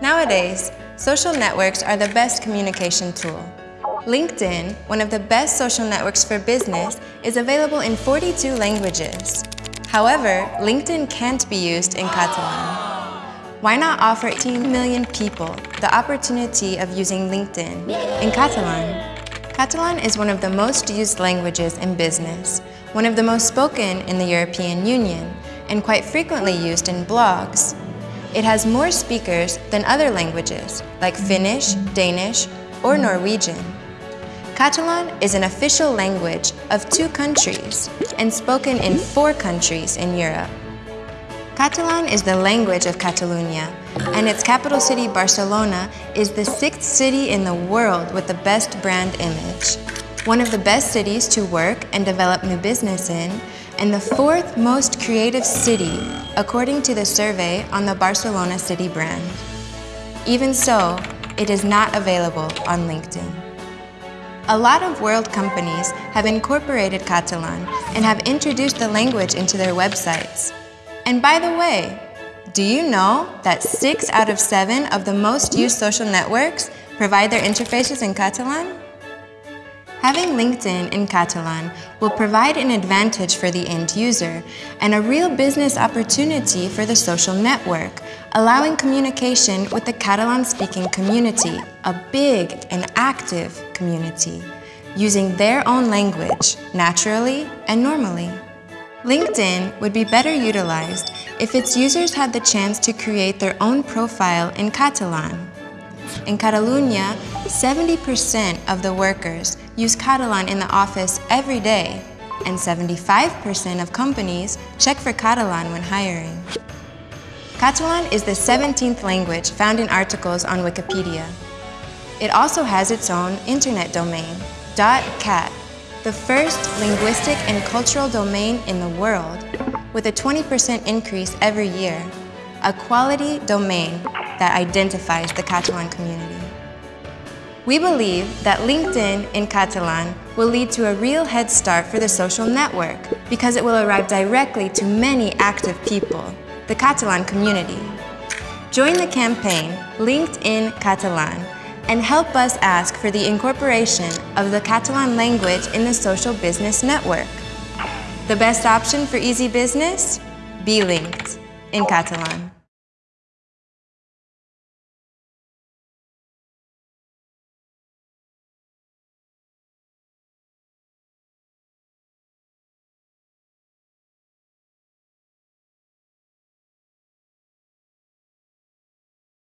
Nowadays, social networks are the best communication tool. LinkedIn, one of the best social networks for business, is available in 42 languages. However, LinkedIn can't be used in Catalan. Why not offer 18 million people the opportunity of using LinkedIn in Catalan? Catalan is one of the most used languages in business, one of the most spoken in the European Union, and quite frequently used in blogs. It has more speakers than other languages, like Finnish, Danish, or Norwegian. Catalan is an official language of two countries and spoken in four countries in Europe. Catalan is the language of Catalonia, and its capital city, Barcelona, is the sixth city in the world with the best brand image, one of the best cities to work and develop new business in, and the fourth most creative city, according to the survey on the Barcelona City brand. Even so, it is not available on LinkedIn. A lot of world companies have incorporated Catalan and have introduced the language into their websites. And by the way, do you know that six out of seven of the most used social networks provide their interfaces in Catalan? Having LinkedIn in Catalan will provide an advantage for the end user and a real business opportunity for the social network, allowing communication with the Catalan-speaking community, a big and active community, using their own language, naturally and normally. LinkedIn would be better utilized if its users had the chance to create their own profile in Catalan. In Catalunya, 70% of the workers use Catalan in the office every day, and 75% of companies check for Catalan when hiring. Catalan is the 17th language found in articles on Wikipedia. It also has its own internet domain, .cat, the first linguistic and cultural domain in the world, with a 20% increase every year, a quality domain that identifies the Catalan community. We believe that LinkedIn in Catalan will lead to a real head start for the social network because it will arrive directly to many active people, the Catalan community. Join the campaign LinkedIn Catalan and help us ask for the incorporation of the Catalan language in the social business network. The best option for easy business? Be linked in Catalan.